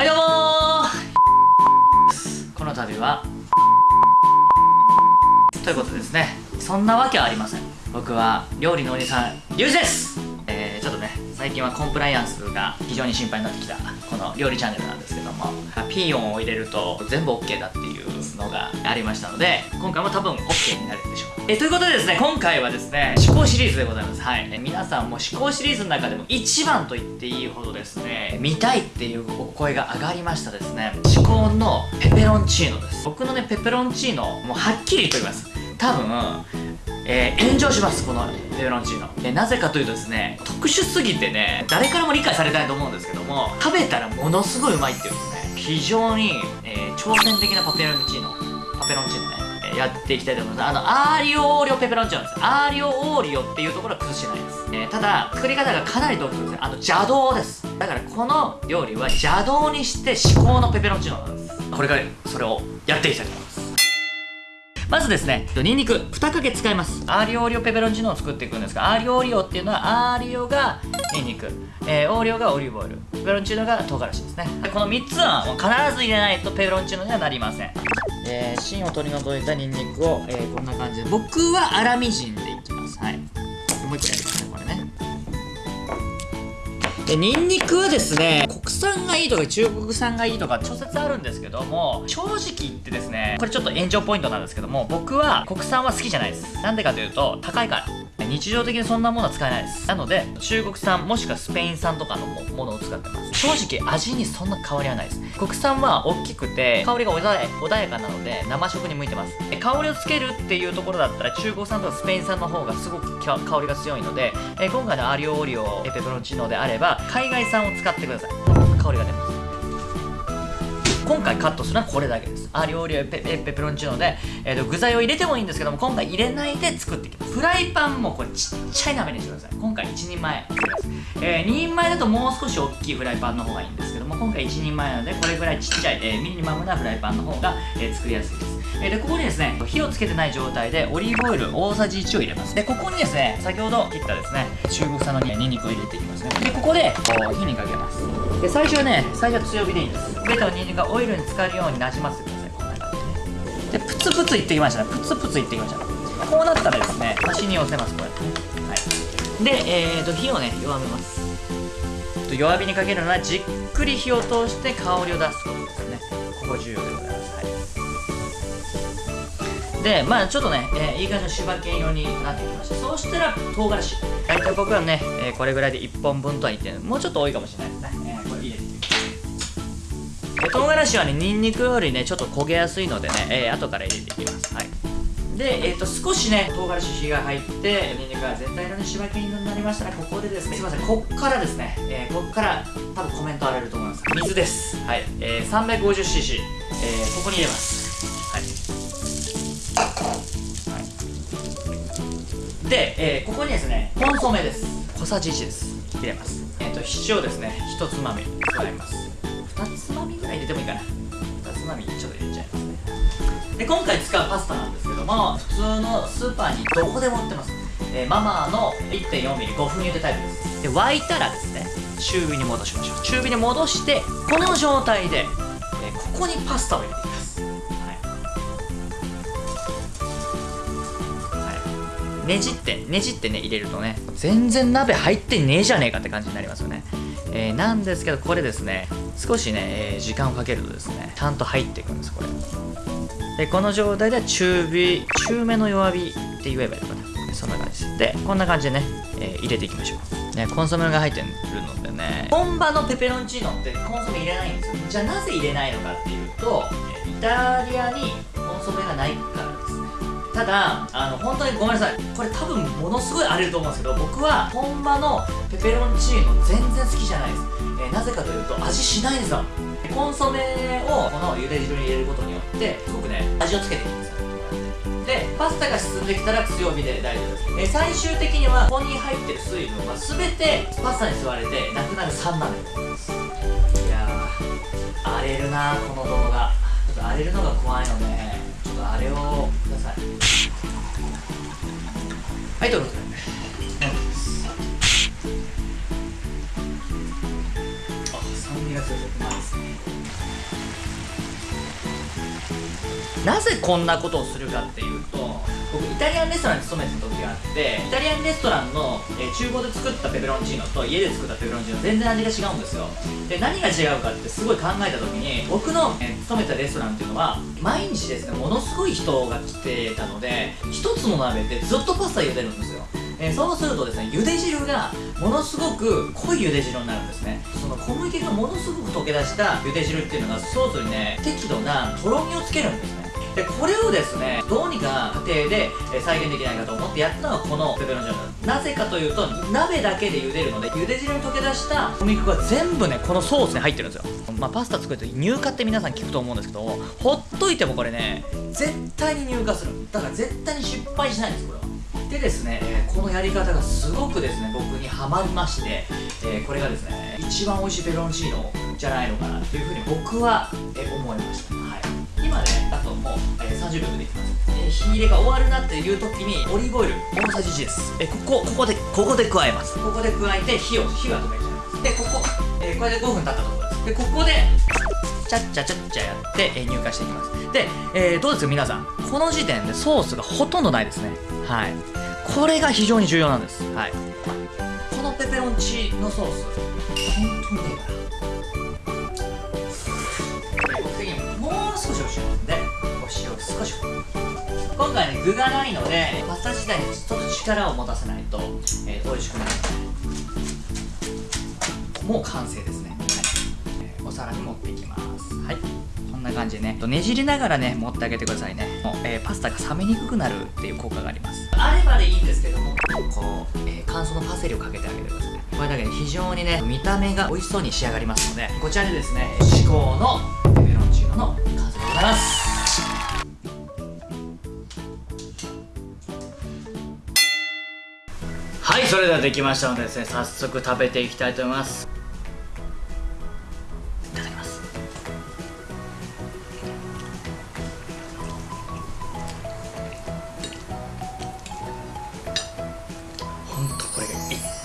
はいどうもこの度はということですねそんなわけはありません。僕は料理のお兄さんリュウジです。えー、ちょっとね最近はコンプライアンスが非常に心配になってきたこの料理チャンネルなんですけどもピーヨンを入れると全部 OK だっていうのがありましたので今回も多分 OK になるんでしょう。えということでですね今回はですね思考シリーズでございます。はい。え皆さんも思考シリーズの中でも一番と言っていいほどですね見たいっていうお声が上がりましたですね。思考のペペロンチーノです。僕のねペペロンチーノもうはっきりと言います。多分えー、炎上しますこのペペロンチーノ、えー、なぜかというとですね特殊すぎてね誰からも理解されないと思うんですけども食べたらものすごいうまいっていうですね非常に、えー、挑戦的なペペロンチーノ。ペペロンチーノね。やっていきたいと思います。あのアーリオオーリオペペロンチーノです。アーリオオーリオっていうところは崩してないです、えー、ただ作り方がかなり独特です。あの邪道です。だからこの料理は邪道にして至高のペペロンチーノなんです。これからそれをやっていきたいと思います。まずですね、ニンニク。2かけ使います。アーリオオーリオペペロンチーノを作っていくんですが、アーリオオーリオっていうのは、アーリオがニンニク、えー、オーリオがオリーブオイル、ペペロンチーノが唐辛子ですね。でこの3つはもう必ず入れないとペペロンチーノにはなりません。えー、芯を取り除いたニンニクを、えー、こんな感じで、僕は粗みじんでいきます。はい。もう一回やりますね、これね。で、ニンニクはですね、国産がいいとか中国産がいいとか諸説あるんですけども、正直言ってですね、これちょっと炎上ポイントなんですけども、僕は国産は好きじゃないです。なんでかというと、高いから。日常的にそんなものは使えないです。なので中国産もしくはスペイン産とかのものを使ってます。正直味にそんな変わりはないです。国産は大きくて香りが穏やかなので生食に向いてます。香りをつけるっていうところだったら中国産とかスペイン産の方がすごく香りが強いので今回のアリオオリオペペロンチーノであれば海外産を使ってください。香りが出ます。今回カットするのはこれだけです。あ料理はペペペペロンチーノで、えーと、具材を入れてもいいんですけども今回入れないで作っていきますフライパンもこれちっちゃい鍋にしてください。今回1人前です、えー、2人前だともう少し大きいフライパンの方がいいんですけども今回1人前なのでこれぐらいちっちゃい、えー、ミニマムなフライパンの方が、えー、作りやすいです。えでここにですね火をつけてない状態でオリーブオイル大さじ1を入れます。でここにですね先ほど切ったですね中国産のニンニクを入れていきますね。でここでこう火にかけます。で最初はね最初は強火でいいです。ベタのニンニクがオイルに浸かるようになじませてください。こんな感じで。でプツプツいってきましたね。プツプツいってきましたこうなったらですね端に寄せますこうやって。ねはい。でえーと火をね弱めます。弱火にかけるのはじっくり火を通して香りを出すことですね。ここ重要でございます。はい。でまあちょっとね、えー、いい感じの柴犬色になってきました。そうしたら唐辛子。大体僕はね、えー、これぐらいで1本分とは言ってもうちょっと多いかもしれないですね、えー、これ入れて。唐辛子はねニンニクよりねちょっと焦げやすいのでね、えー、後から入れていきます。はい。で、えーと、少しね唐辛子火が入ってニンニクが全体のね柴犬になりましたらここでですねすいませんこっからですね、えー、こっから多分コメント荒れると思います。水です。はい、えー、350cc、えー、ここに入れます。で、えー、ここにですねコンソメです。小さじ1です。入れます。えっ、ー、と塩ですね。1つまみ。加えます。2つまみぐらい入れてもいいかな。2つまみちょっと入れちゃいますね。で今回使うパスタなんですけども普通のスーパーにどこでも売ってます、えー、ママの 1.4mm5 分茹でタイプです。で沸いたらですね中火に戻しましょう。中火に戻してこの状態で、えー、ここにパスタを入れていきますねじってねじってね入れるとね全然鍋入ってねえじゃねえかって感じになりますよね。えー、なんですけどこれですね少しね、えー、時間をかけるとですねちゃんと入っていくんですこれ。でこの状態で中火中めの弱火って言えばいいのかな。そんな感じ。でこんな感じでね、えー、入れていきましょう。ねコンソメが入ってるのでね。本場のペペロンチーノってコンソメ入れないんですよ。じゃあなぜ入れないのかっていうとイタリアにコンソメがないから。ただあの本当にごめんなさい。これ多分ものすごい荒れると思うんですけど僕は本場のペペロンチーノ全然好きじゃないです、えー、なぜかというと味しないんですよ。コンソメをこの茹で汁に入れることによってすごくね味をつけていくんですでパスタが進んできたら強火で大丈夫です、え、最終的にはここに入ってる水分は全てパスタに吸われてなくなる酸なんです。いやー荒れるなこの動画。ちょっと荒れるのが怖いのではあれをください。はいどうぞ。なぜこんなことをするかっていうとイタリアンレストランに勤めてた時があってイタリアンレストランの、えー、厨房で作ったペペロンチーノと家で作ったペペロンチーノ全然味が違うんですよ。で何が違うかってすごい考えた時に僕の、えー、勤めたレストランっていうのは毎日ですねものすごい人が来てたので一つの鍋でずっとパスタ茹でるんですよ。えー、そうするとですね茹で汁がものすごく濃い茹で汁になるんですね。その小麦がものすごく溶け出した茹で汁っていうのがソースにね適度なとろみをつけるんですねでこれをですねどうにか家庭で再現できないかと思ってやったのがこのペペロンチーノなぜかというと鍋だけで茹でるので茹で汁に溶け出した小麦粉が全部ねこのソースに入ってるんですよ。まあパスタ作ると乳化って皆さん聞くと思うんですけどほっといてもこれね絶対に乳化する。だから絶対に失敗しないんですこれは。でですね、え、このやり方がすごくですね僕にはまりまして、え、これがですね一番美味しいペペロンチーノじゃないのかなっていうふうに僕は、え、思いました、もう、えー、30秒でできます、えー、火入れが終わるなっていう時にオリーブオイル大さじ1です、えー、ここここでここで加えます。ここで加えて火を火は止めちゃいます。でここ、えー、これで5分経ったところです。でここでチャッチャチャッチャやって、えー、入荷していきます。で、えー、どうですか皆さん。この時点でソースがほとんどないですね。はい。これが非常に重要なんです。はい。このペペロンチのソース本当にね次にもう少しお塩でお塩少し今回ね具がないのでパスタ自体にちょっと力を持たせないと、えー、美味しくなるもう完成ですね、はい。えー、お皿に持っていきます。はい。こんな感じでね。ねじりながらね持ってあげてくださいね。もう、えー、パスタが冷めにくくなるっていう効果があります。あればでいいんですけどもこう、えー、乾燥のパセリをかけてあげてくださいこれだけで非常にね見た目が美味しそうに仕上がりますのでこちらでですね至高のペペロンチーノの完成でございます。それではできましたのでですね早速食べていきたいと思います。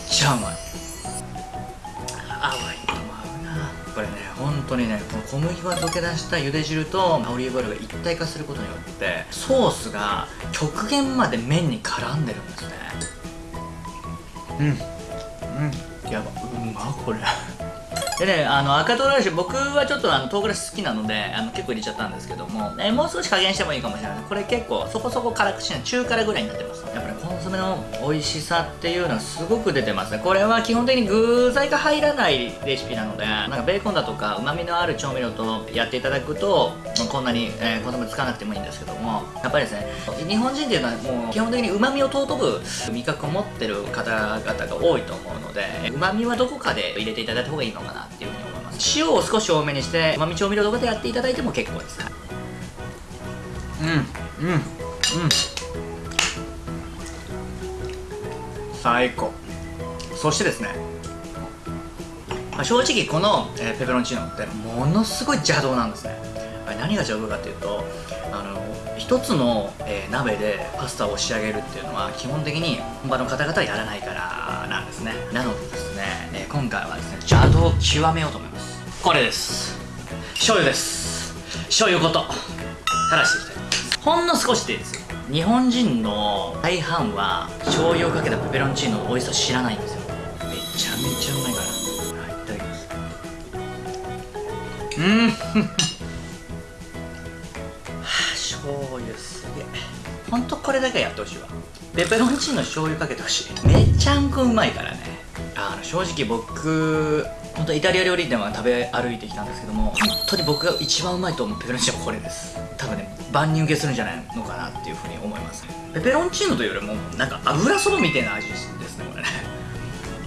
ちゃうまいあワインとも合うな。これね本当にねこの小麦粉溶け出した茹で汁とオリーブオイルが一体化することによってソースが極限まで麺に絡んでるんですね。うん。うん。やばうまこれ。でね、あの赤唐辛子、僕はちょっとあの唐辛子好きなのであの結構入れちゃったんですけども、えもう少し加減してもいいかもしれない。これ結構そこそこ辛口な中辛ぐらいになってます。やっぱりコンソメの美味しさっていうのはすごく出てますね。これは基本的に具材が入らないレシピなので、なんかベーコンだとか旨味のある調味料とやっていただくと、こんなに、えー、コンソメつかなくてもいいんですけども、やっぱりですね、日本人っていうのはもう基本的に旨味を尊ぶ味覚を持ってる方々が多いと思うで、旨味はどこかで入れていただいた方がいいのかなっていうふうに思います。塩を少し多めにしてうまみ調味料とかでやっていただいても結構です。うんうんうん。最高。そしてですね、まあ、正直この、えー、ペペロンチーノってものすごい邪道なんですね。何が邪道かっていうとあの一つの、えー、鍋でパスタを仕上げるっていうのは基本的に本場の方々はやらないからなんですね。なのでですね、えー、今回はですね邪道を極めようと思います。これです。醤油です。醤油ごと。垂らしていきたいと思います。ほんの少しでいいですよ。日本人の大半は醤油をかけたペペロンチーノの美味しさ知らないんですよ。めちゃめちゃうまいから。はいいただきます。うん。れだけやってほしいわ。ペペロンチーノ醤油かけてほしい。めちゃんこうまいからね。あの正直僕本当イタリア料理店は食べ歩いてきたんですけども本当に僕が一番うまいと思うペペロンチーノはこれです。多分ね万人受けするんじゃないのかなっていうふうに思いますペペロンチーノというよりもなんか油そばみたいな味ですねこれね。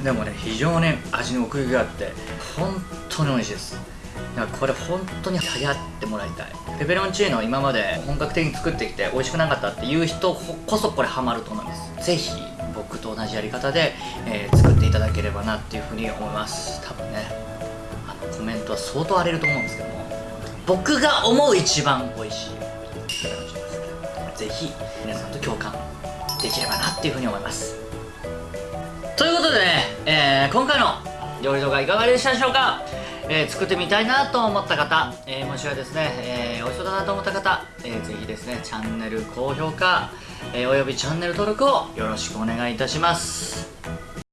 でもね非常に味の奥行きがあって本当に美味しいですだからこれ本当に流行ってもらいたい。ペペロンチーノ今まで本格的に作ってきて美味しくなかったっていう人こそこれハマると思います。ぜひ僕と同じやり方で、えー、作っていただければなっていうふうに思います。多分ねあのコメントは相当荒れると思うんですけども。僕が思う一番美味しい。ペペロンチーノですぜひ皆さんと共感できればなっていうふうに思います。ということでね、えー、今回の料理動画いかがでしたでしょうか、えー作ってみたいなと思った方、えーもしくはですね、えー美味しそうだなと思った方、えーぜひですねチャンネル高評価、えーおよびチャンネル登録をよろしくお願いいたします。